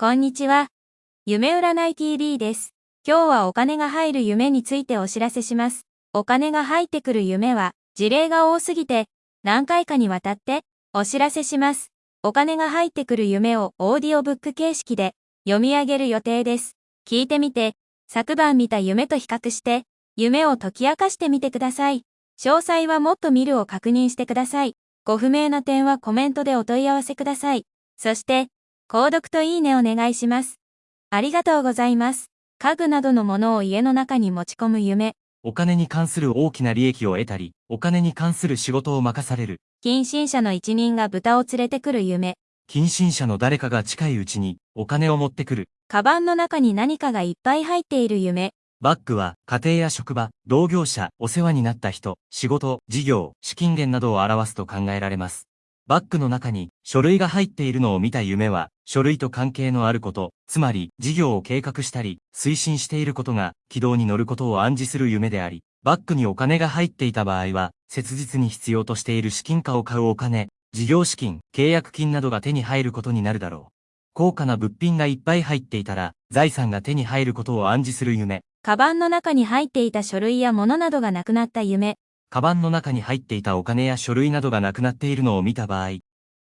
こんにちは。夢占い TV です。今日はお金が入る夢についてお知らせします。お金が入ってくる夢は事例が多すぎて何回かにわたってお知らせします。お金が入ってくる夢をオーディオブック形式で読み上げる予定です。聞いてみて、昨晩見た夢と比較して夢を解き明かしてみてください。詳細はもっと見るを確認してください。ご不明な点はコメントでお問い合わせください。そして、購読といいねお願いします。ありがとうございます。家具などのものを家の中に持ち込む夢。お金に関する大きな利益を得たり、お金に関する仕事を任される。近親者の一人が豚を連れてくる夢。近親者の誰かが近いうちにお金を持ってくる。カバンの中に何かがいっぱい入っている夢。バッグは家庭や職場、同業者、お世話になった人、仕事、事業、資金源などを表すと考えられます。バッグの中に書類が入っているのを見た夢は、書類と関係のあること、つまり事業を計画したり、推進していることが軌道に乗ることを暗示する夢であり、バッグにお金が入っていた場合は、切実に必要としている資金化を買うお金、事業資金、契約金などが手に入ることになるだろう。高価な物品がいっぱい入っていたら、財産が手に入ることを暗示する夢。カバンの中に入っていた書類や物などがなくなった夢。カバンの中に入っていたお金や書類などがなくなっているのを見た場合、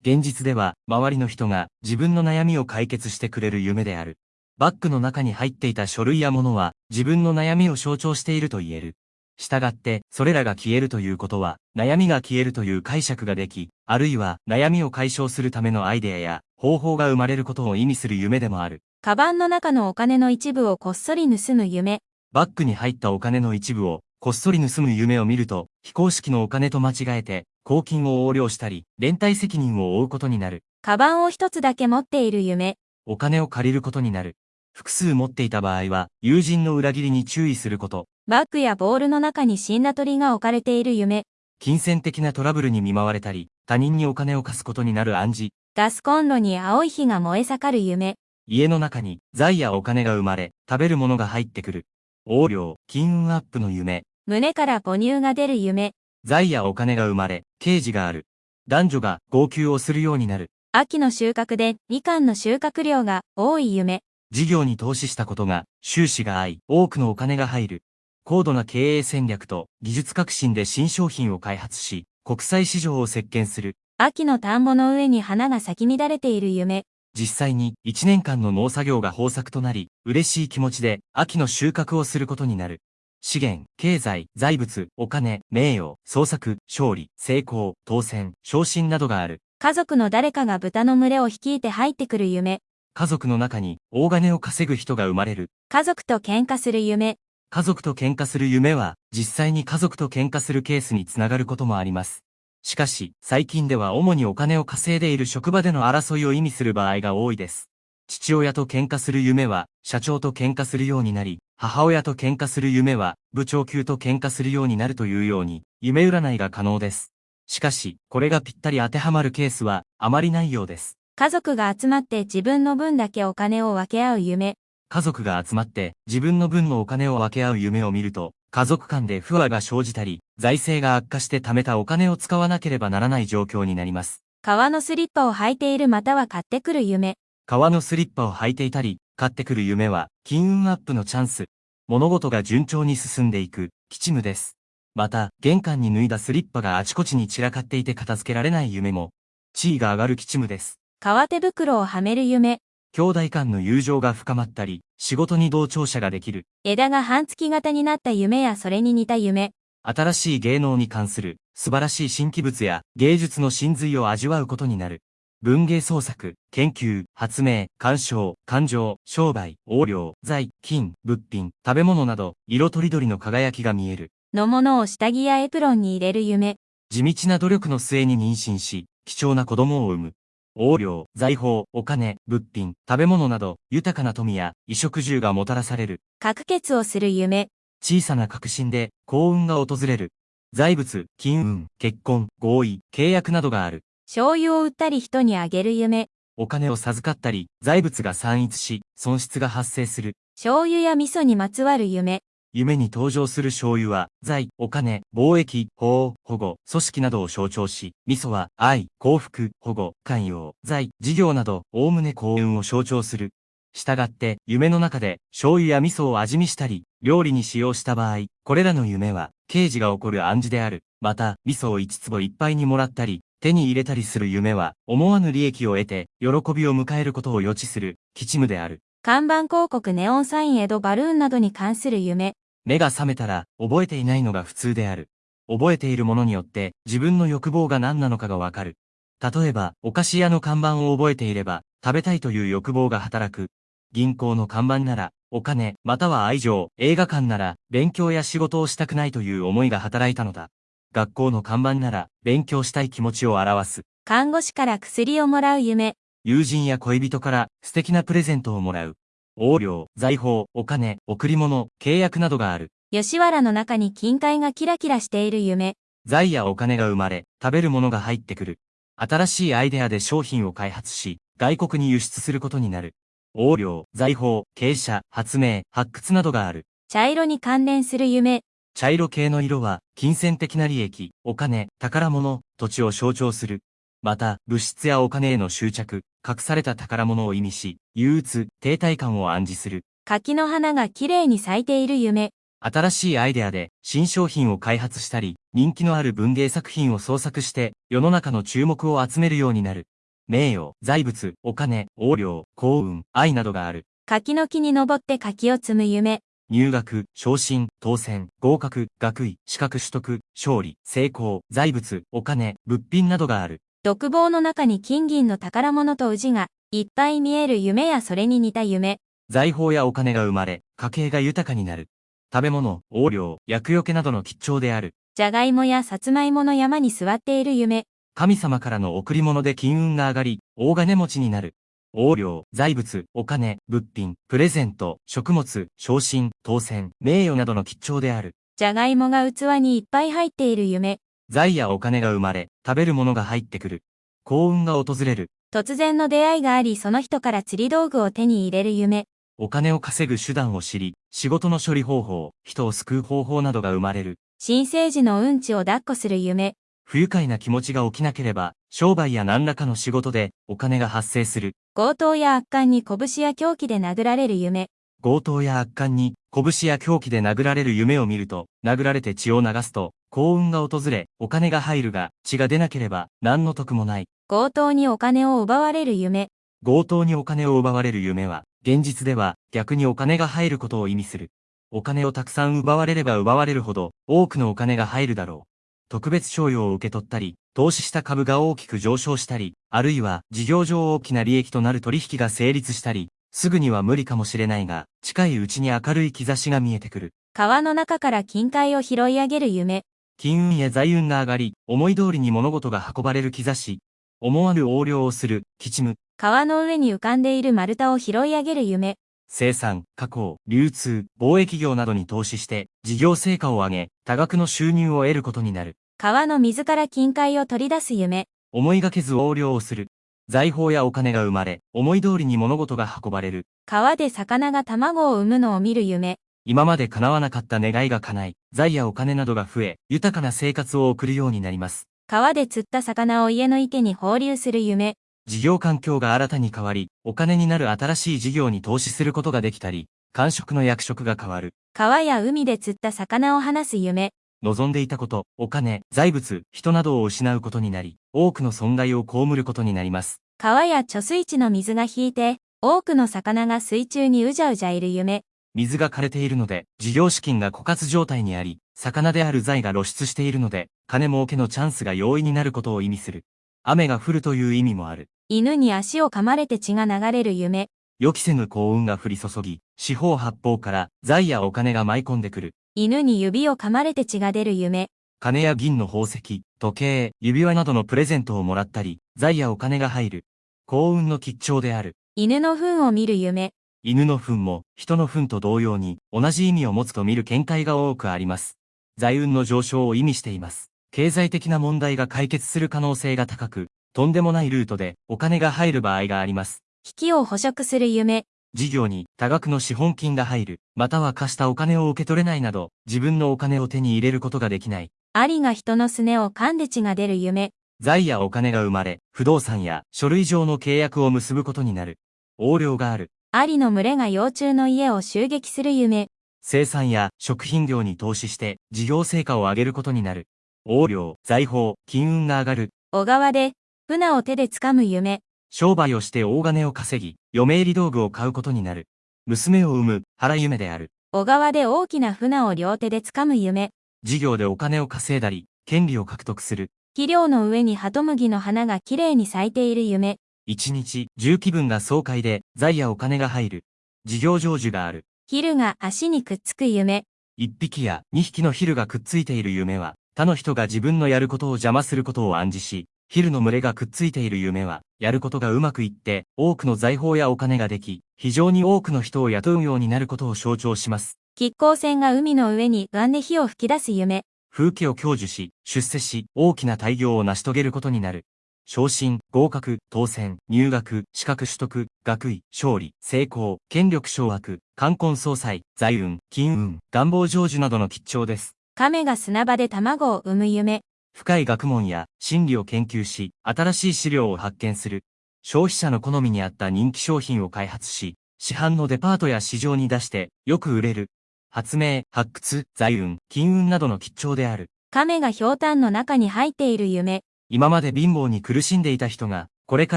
現実では周りの人が自分の悩みを解決してくれる夢である。バッグの中に入っていた書類や物は自分の悩みを象徴していると言える。したがって、それらが消えるということは、悩みが消えるという解釈ができ、あるいは悩みを解消するためのアイデアや方法が生まれることを意味する夢でもある。カバンの中のお金の一部をこっそり盗む夢。バッグに入ったお金の一部をこっそり盗む夢を見ると、非公式のお金と間違えて、公金を横領したり、連帯責任を負うことになる。カバンを一つだけ持っている夢。お金を借りることになる。複数持っていた場合は、友人の裏切りに注意すること。バッグやボールの中に死んだ鳥が置かれている夢。金銭的なトラブルに見舞われたり、他人にお金を貸すことになる暗示。ガスコンロに青い火が燃え盛る夢。家の中に財やお金が生まれ、食べるものが入ってくる。横領、金運アップの夢。胸から母乳が出る夢。財やお金が生まれ、刑事がある。男女が号泣をするようになる。秋の収穫でみかんの収穫量が多い夢。事業に投資したことが収支が合い、多くのお金が入る。高度な経営戦略と技術革新で新商品を開発し、国際市場を席巻する。秋の田んぼの上に花が咲き乱れている夢。実際に1年間の農作業が豊作となり、嬉しい気持ちで秋の収穫をすることになる。資源、経済、財物、お金、名誉、創作、勝利、成功、当選、昇進などがある。家族の誰かが豚の群れを率いて入ってくる夢。家族の中に大金を稼ぐ人が生まれる。家族と喧嘩する夢。家族と喧嘩する夢は、実際に家族と喧嘩するケースにつながることもあります。しかし、最近では主にお金を稼いでいる職場での争いを意味する場合が多いです。父親と喧嘩する夢は、社長と喧嘩するようになり、母親と喧嘩する夢は、部長級と喧嘩するようになるというように、夢占いが可能です。しかし、これがぴったり当てはまるケースは、あまりないようです。家族が集まって自分の分だけお金を分け合う夢。家族が集まって自分の分のお金を分け合う夢を見ると、家族間で不和が生じたり、財政が悪化して貯めたお金を使わなければならない状況になります。革のスリッパを履いているまたは買ってくる夢。革のスリッパを履いていたり、買ってくる夢は、金運アップのチャンス。物事が順調に進んでいく、吉夢です。また、玄関に脱いだスリッパがあちこちに散らかっていて片付けられない夢も、地位が上がる吉夢です。革手袋をはめる夢。兄弟間の友情が深まったり、仕事に同調者ができる。枝が半月型になった夢やそれに似た夢。新しい芸能に関する素晴らしい新規物や芸術の真髄を味わうことになる。文芸創作、研究、発明、鑑賞、感情、商売、横領、財、金、物品、食べ物など、色とりどりの輝きが見える。のものを下着やエプロンに入れる夢。地道な努力の末に妊娠し、貴重な子供を産む。横領、財宝、お金、物品、食べ物など、豊かな富や衣食住がもたらされる。確決をする夢。小さな確信で幸運が訪れる。財物、金運、結婚、合意、契約などがある。醤油を売ったり人にあげる夢。お金を授かったり、財物が散逸し、損失が発生する。醤油や味噌にまつわる夢。夢に登場する醤油は、財、お金、貿易、法、保護、組織などを象徴し、味噌は、愛、幸福、保護、寛容、財、事業など、おおむね幸運を象徴する。したがって、夢の中で醤油や味噌を味見したり、料理に使用した場合、これらの夢は、刑事が起こる暗示である。また、味噌を1坪いっぱいにもらったり、手に入れたりする夢は、思わぬ利益を得て、喜びを迎えることを予知する、吉夢である。看板広告ネオンサイン江戸バルーンなどに関する夢。目が覚めたら、覚えていないのが普通である。覚えているものによって、自分の欲望が何なのかがわかる。例えば、お菓子屋の看板を覚えていれば、食べたいという欲望が働く。銀行の看板なら、お金、または愛情、映画館なら、勉強や仕事をしたくないという思いが働いたのだ。学校の看板なら、勉強したい気持ちを表す。看護師から薬をもらう夢。友人や恋人から素敵なプレゼントをもらう。横領、財宝、お金、贈り物、契約などがある。吉原の中に金塊がキラキラしている夢。財やお金が生まれ、食べるものが入ってくる。新しいアイデアで商品を開発し、外国に輸出することになる。横領、財宝、傾斜、発明、発掘などがある。茶色に関連する夢。茶色系の色は、金銭的な利益、お金、宝物、土地を象徴する。また、物質やお金への執着、隠された宝物を意味し、憂鬱、停滞感を暗示する。柿の花が綺麗に咲いている夢。新しいアイデアで新商品を開発したり、人気のある文芸作品を創作して世の中の注目を集めるようになる。名誉、財物、お金、横領、幸運、愛などがある。柿の木に登って柿を摘む夢。入学、昇進、当選、合格、学位、資格取得、勝利、成功、財物、お金、物品などがある。独房の中に金銀の宝物と宇治がいっぱい見える夢やそれに似た夢。財宝やお金が生まれ、家計が豊かになる。食べ物、横領、薬よけなどの吉兆である。じゃがいもやさつまいもの山に座っている夢。神様からの贈り物で金運が上がり、大金持ちになる。横領、財物、お金、物品、プレゼント、食物、昇進、当選、名誉などの吉兆である。じゃがいもが器にいっぱい入っている夢。財やお金が生まれ、食べるものが入ってくる。幸運が訪れる。突然の出会いがありその人から釣り道具を手に入れる夢。お金を稼ぐ手段を知り、仕事の処理方法、人を救う方法などが生まれる。新生児のうんちを抱っこする夢。不愉快な気持ちが起きなければ、商売や何らかの仕事でお金が発生する。強盗や悪漢に拳や凶器で殴られる夢。強盗や悪漢に拳や凶器で殴られる夢を見ると、殴られて血を流すと、幸運が訪れ、お金が入るが、血が出なければ、何の得もない。強盗にお金を奪われる夢。強盗にお金を奪われる夢は、現実では逆にお金が入ることを意味する。お金をたくさん奪われれば奪われるほど、多くのお金が入るだろう。特別賞与を受け取ったり、投資した株が大きく上昇したり、あるいは事業上大きな利益となる取引が成立したり、すぐには無理かもしれないが、近いうちに明るい兆しが見えてくる。川の中から金塊を拾い上げる夢。金運や財運が上がり、思い通りに物事が運ばれる兆し。思わぬ横領をする、吉夢。川の上に浮かんでいる丸太を拾い上げる夢。生産、加工、流通、貿易業などに投資して、事業成果を上げ、多額の収入を得ることになる。川の水から金塊を取り出す夢。思いがけず横領をする。財宝やお金が生まれ、思い通りに物事が運ばれる。川で魚が卵を産むのを見る夢。今まで叶わなかった願いが叶い、財やお金などが増え、豊かな生活を送るようになります。川で釣った魚を家の池に放流する夢。事業環境が新たに変わり、お金になる新しい事業に投資することができたり、官職の役職が変わる。川や海で釣った魚を放す夢。望んでいたこと、お金、財物、人などを失うことになり、多くの損害を被ることになります。川や貯水池の水が引いて、多くの魚が水中にうじゃうじゃいる夢。水が枯れているので、事業資金が枯渇状態にあり、魚である財が露出しているので、金儲けのチャンスが容易になることを意味する。雨が降るという意味もある。犬に足を噛まれて血が流れる夢。予期せぬ幸運が降り注ぎ、四方八方から財やお金が舞い込んでくる。犬に指を噛まれて血が出る夢。金や銀の宝石、時計、指輪などのプレゼントをもらったり、財やお金が入る。幸運の吉兆である。犬の糞を見る夢。犬の糞も人の糞と同様に同じ意味を持つと見る見解が多くあります。財運の上昇を意味しています。経済的な問題が解決する可能性が高く、とんでもないルートでお金が入る場合があります。引きを捕食する夢。事業に多額の資本金が入る、または貸したお金を受け取れないなど、自分のお金を手に入れることができない。アリが人のすねを噛んで血が出る夢。財やお金が生まれ、不動産や書類上の契約を結ぶことになる。横領がある。アリの群れが幼虫の家を襲撃する夢。生産や食品業に投資して事業成果を上げることになる。横領、財宝、金運が上がる。小川で、船を手で掴む夢。商売をして大金を稼ぎ、嫁入り道具を買うことになる。娘を産む、腹夢である。小川で大きな船を両手で掴む夢。事業でお金を稼いだり、権利を獲得する。肥料の上にハトムギの花がきれいに咲いている夢。一日、重気分が爽快で、財やお金が入る。事業成就がある。ヒルが足にくっつく夢。一匹や二匹のヒルがくっついている夢は、他の人が自分のやることを邪魔することを暗示し、ヒルの群れがくっついている夢は、やることがうまくいって、多くの財宝やお金ができ、非常に多くの人を雇うようになることを象徴します。亀甲船が海の上に岩で火を吹き出す夢。風景を享受し、出世し、大きな大業を成し遂げることになる。昇進、合格、当選、入学、資格取得、学位、勝利、成功、権力掌握、冠婚葬祭、財運、金運、願望成就などの吉兆です。亀が砂場で卵を産む夢。深い学問や心理を研究し、新しい資料を発見する。消費者の好みに合った人気商品を開発し、市販のデパートや市場に出して、よく売れる。発明、発掘、財運、金運などの吉兆である。亀が氷炭の中に入っている夢。今まで貧乏に苦しんでいた人が、これか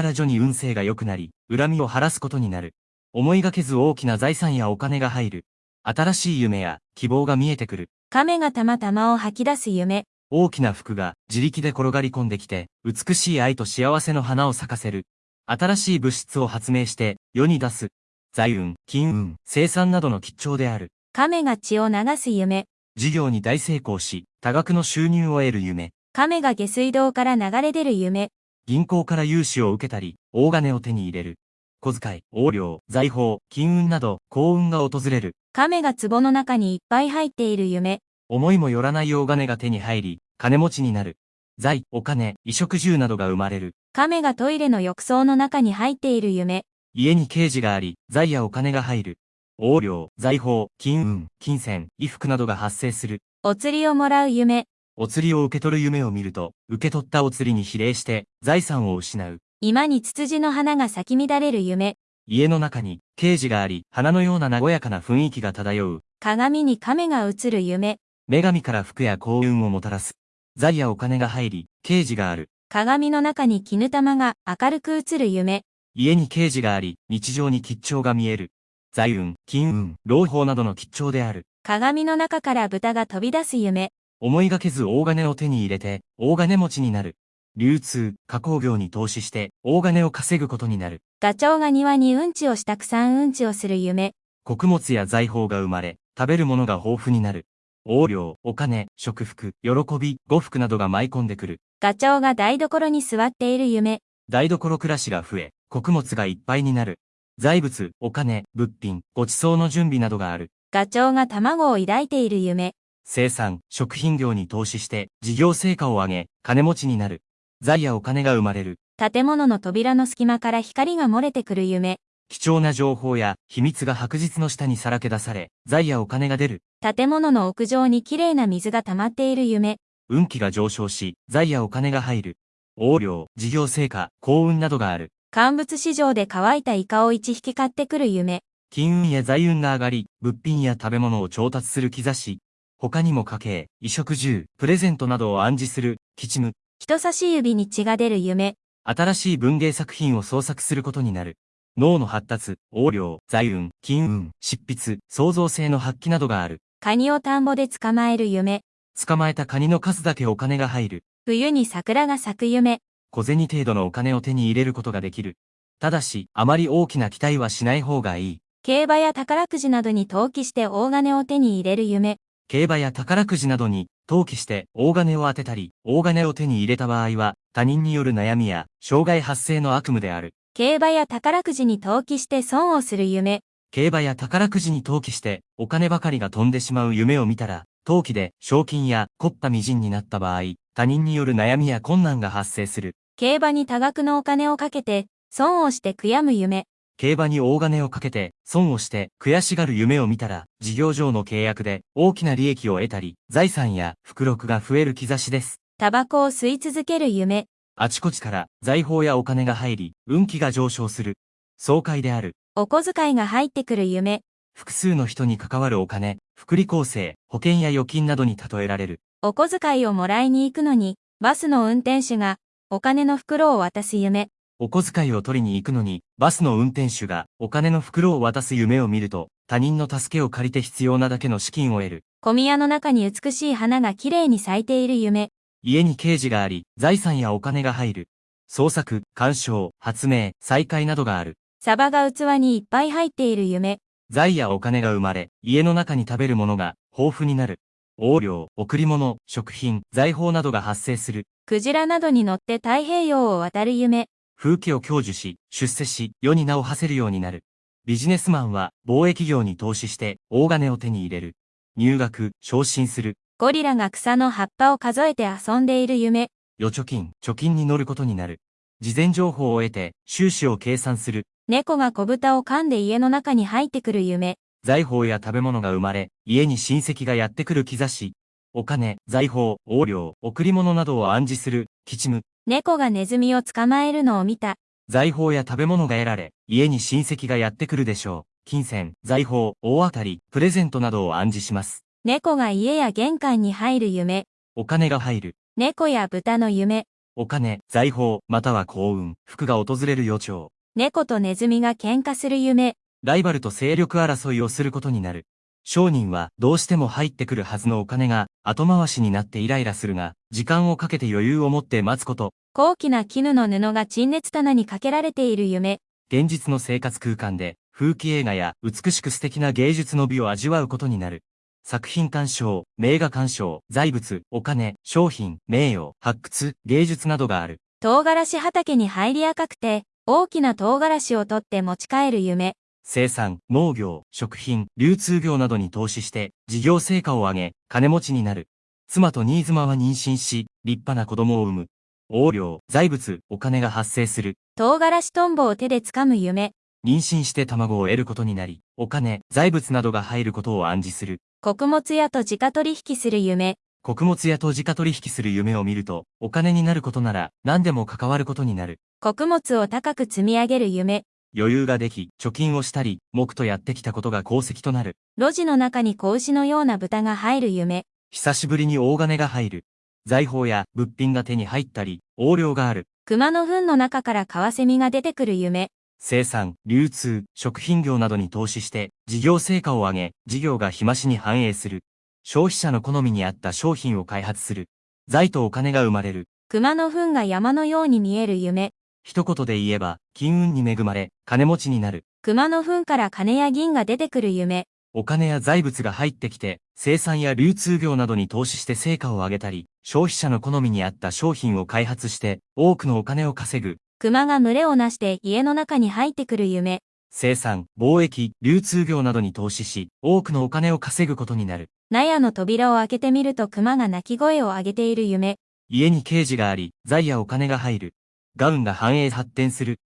ら徐に運勢が良くなり、恨みを晴らすことになる。思いがけず大きな財産やお金が入る。新しい夢や希望が見えてくる。亀がたまたまを吐き出す夢。大きな服が自力で転がり込んできて、美しい愛と幸せの花を咲かせる。新しい物質を発明して世に出す。財運、金運、生産などの吉兆である。亀が血を流す夢。事業に大成功し、多額の収入を得る夢。亀が下水道から流れ出る夢。銀行から融資を受けたり、大金を手に入れる。小遣い、横領、財宝、金運など、幸運が訪れる。亀が壺の中にいっぱい入っている夢。思いもよらない大金が手に入り、金持ちになる。財、お金、衣食住などが生まれる。亀がトイレの浴槽の中に入っている夢。家に刑事があり、財やお金が入る。横領、財宝、金運、金銭、衣服などが発生する。お釣りをもらう夢。お釣りを受け取る夢を見ると、受け取ったお釣りに比例して財産を失う。今にツツジの花が咲き乱れる夢。家の中に刑事があり、花のような和やかな雰囲気が漂う。鏡に亀が映る夢。女神から服や幸運をもたらす。財やお金が入り、刑事がある。鏡の中に絹玉が明るく映る夢。家に刑事があり、日常に吉兆が見える。財運、金運、朗報などの吉兆である。鏡の中から豚が飛び出す夢。思いがけず大金を手に入れて、大金持ちになる。流通、加工業に投資して、大金を稼ぐことになる。ガチョウが庭にうんちをしたくさんうんちをする夢。穀物や財宝が生まれ、食べるものが豊富になる。横領、お金、食服、喜び、呉服などが舞い込んでくる。ガチョウが台所に座っている夢。台所暮らしが増え、穀物がいっぱいになる。財物、お金、物品、ご馳走の準備などがある。ガチョウが卵を抱いている夢。生産、食品業に投資して事業成果を上げ、金持ちになる。財やお金が生まれる。建物の扉の隙間から光が漏れてくる夢。貴重な情報や秘密が白日の下にさらけ出され、財やお金が出る。建物の屋上にきれいな水が溜まっている夢。運気が上昇し、財やお金が入る。横領、事業成果、幸運などがある。乾物市場で乾いたイカを一匹買ってくる夢。金運や財運が上がり、物品や食べ物を調達する兆し。他にも家計、衣食住、プレゼントなどを暗示する、吉夢。人差し指に血が出る夢。新しい文芸作品を創作することになる。脳の発達、横領、財運、金運、執筆、創造性の発揮などがある。カニを田んぼで捕まえる夢。捕まえたカニの数だけお金が入る。冬に桜が咲く夢。小銭程度のお金を手に入れることができる。ただし、あまり大きな期待はしない方がいい。競馬や宝くじなどに投機して大金を手に入れる夢。競馬や宝くじなどに投機して大金を当てたり、大金を手に入れた場合は、他人による悩みや障害発生の悪夢である。競馬や宝くじに投機して損をする夢。競馬や宝くじに投機してお金ばかりが飛んでしまう夢を見たら、投機で賞金や凝ったみじんになった場合、他人による悩みや困難が発生する。競馬に多額のお金をかけて、損をして悔やむ夢。競馬に大金をかけて、損をして悔しがる夢を見たら、事業上の契約で大きな利益を得たり、財産や福禄が増える兆しです。タバコを吸い続ける夢。あちこちから財宝やお金が入り、運気が上昇する。爽快である。お小遣いが入ってくる夢。複数の人に関わるお金、福利厚生、保険や預金などに例えられる。お小遣いをもらいに行くのに、バスの運転手がお金の袋を渡す夢。お小遣いを取りに行くのに、バスの運転手がお金の袋を渡す夢を見ると、他人の助けを借りて必要なだけの資金を得る。小宮の中に美しい花が綺麗に咲いている夢。家に刑事があり、財産やお金が入る。創作、鑑賞、発明、再開などがある。サバが器にいっぱい入っている夢。財やお金が生まれ、家の中に食べるものが豊富になる。横領、贈り物、食品、財宝などが発生する。クジラなどに乗って太平洋を渡る夢。風紀を享受し、出世し、世に名を馳せるようになる。ビジネスマンは、貿易業に投資して、大金を手に入れる。入学、昇進する。ゴリラが草の葉っぱを数えて遊んでいる夢。預貯金、貯金に乗ることになる。事前情報を得て、収支を計算する。猫が小豚を噛んで家の中に入ってくる夢。財宝や食べ物が生まれ、家に親戚がやってくる兆し。お金、財宝、横領、贈り物などを暗示する、吉夢。猫がネズミを捕まえるのを見た。財宝や食べ物が得られ、家に親戚がやってくるでしょう。金銭、財宝、大当たり、プレゼントなどを暗示します。猫が家や玄関に入る夢。お金が入る。猫や豚の夢。お金、財宝、または幸運、福が訪れる予兆。猫とネズミが喧嘩する夢。ライバルと勢力争いをすることになる。商人はどうしても入ってくるはずのお金が後回しになってイライラするが、時間をかけて余裕を持って待つこと。高貴な絹の布が陳列棚にかけられている夢。現実の生活空間で風紀映画や美しく素敵な芸術の美を味わうことになる。作品鑑賞、名画鑑賞、財物、お金、商品、名誉、発掘、芸術などがある。唐辛子畑に入り赤くて、大きな唐辛子を取って持ち帰る夢。生産、農業、食品、流通業などに投資して、事業成果を上げ、金持ちになる。妻と新妻は妊娠し、立派な子供を産む。横領、財物、お金が発生する。唐辛子トンボを手で掴む夢。妊娠して卵を得ることになり、お金、財物などが入ることを暗示する。穀物屋と自家取引する夢。穀物屋と自家取引する夢を見ると、お金になることなら何でも関わることになる。穀物を高く積み上げる夢。余裕ができ、貯金をしたり、木とやってきたことが功績となる。路地の中に子牛のような豚が入る夢。久しぶりに大金が入る。財宝や物品が手に入ったり、横領がある。熊の糞の中からカワセミが出てくる夢。生産、流通、食品業などに投資して、事業成果を上げ、事業が日増しに反映する。消費者の好みに合った商品を開発する。財とお金が生まれる。熊の糞が山のように見える夢。一言で言えば、金運に恵まれ、金持ちになる。熊の糞から金や銀が出てくる夢。お金や財物が入ってきて、生産や流通業などに投資して成果を上げたり、消費者の好みに合った商品を開発して、多くのお金を稼ぐ。熊が群れをなして家の中に入ってくる夢。生産、貿易、流通業などに投資し、多くのお金を稼ぐことになる。納屋の扉を開けてみると熊が鳴き声を上げている夢。家に刑事があり、財やお金が入る。ガウンが繁栄発展する。